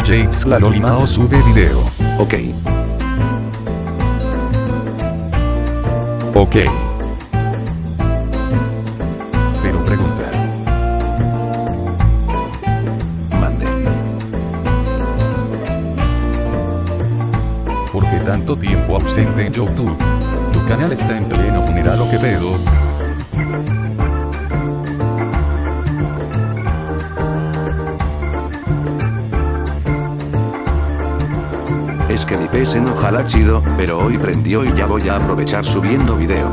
Jates la Lolimao sube video. Ok. Ok. Pero pregunta. Mande. ¿Por qué tanto tiempo ausente en YouTube? Tu canal está en pleno funeral o qué pedo. Que mi PS no jala chido, pero hoy prendió y ya voy a aprovechar subiendo video.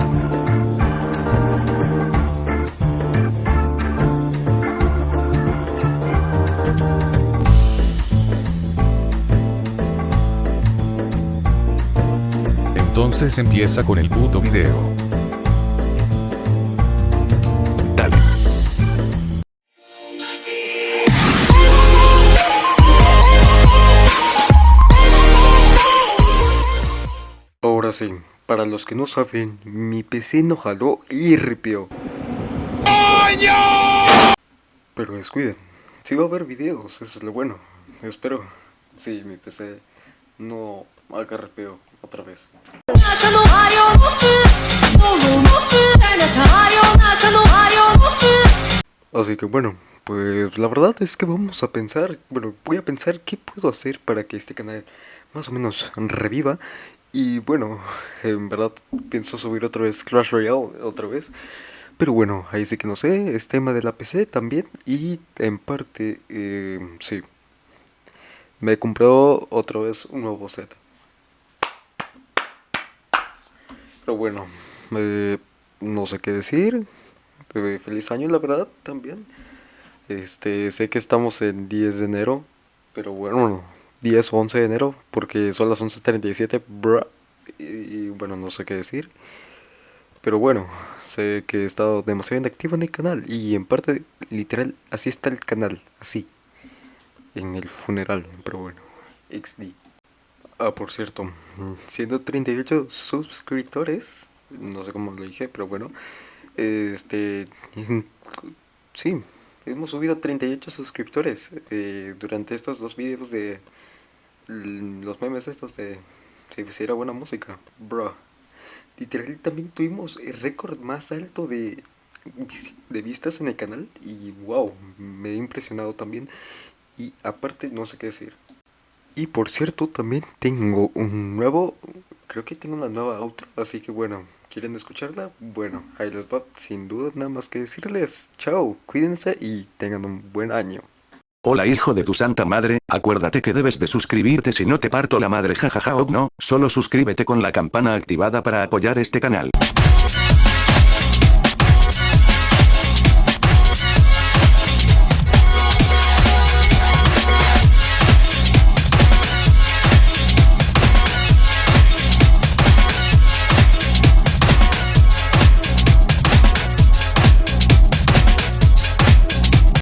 Entonces empieza con el puto video. frase. Para los que no saben, mi PC no jaló y ripió. Pero descuiden, si sí va a haber videos, eso es lo bueno. Espero. Sí, mi PC no haga ripeo otra vez. Así que bueno, pues la verdad es que vamos a pensar, bueno, voy a pensar qué puedo hacer para que este canal más o menos reviva y bueno, en verdad pienso subir otra vez Clash Royale, otra vez. Pero bueno, ahí sí que no sé, es tema de la PC también. Y en parte, eh, sí. Me he comprado otra vez un nuevo set. Pero bueno, eh, no sé qué decir. Eh, feliz año, la verdad, también. Este, sé que estamos en 10 de enero, pero bueno, 10 o 11 de enero, porque son las 11.37, bruh, y, bueno, no sé qué decir. Pero bueno, sé que he estado demasiado inactivo en el canal, y en parte, literal, así está el canal, así, en el funeral, pero bueno, XD. Ah, por cierto, mm, siendo 38 suscriptores, no sé cómo lo dije, pero bueno, este, sí, hemos subido 38 suscriptores eh, durante estos dos videos de los memes estos de si pusiera buena música, bro. Literal también tuvimos el récord más alto de, de vistas en el canal y wow, me he impresionado también y aparte no sé qué decir. Y por cierto, también tengo un nuevo, creo que tengo una nueva outro, así que bueno, ¿quieren escucharla? Bueno, ahí les va, sin duda nada más que decirles, chao, cuídense y tengan un buen año. Hola hijo de tu santa madre, acuérdate que debes de suscribirte si no te parto la madre jajaja o no, solo suscríbete con la campana activada para apoyar este canal.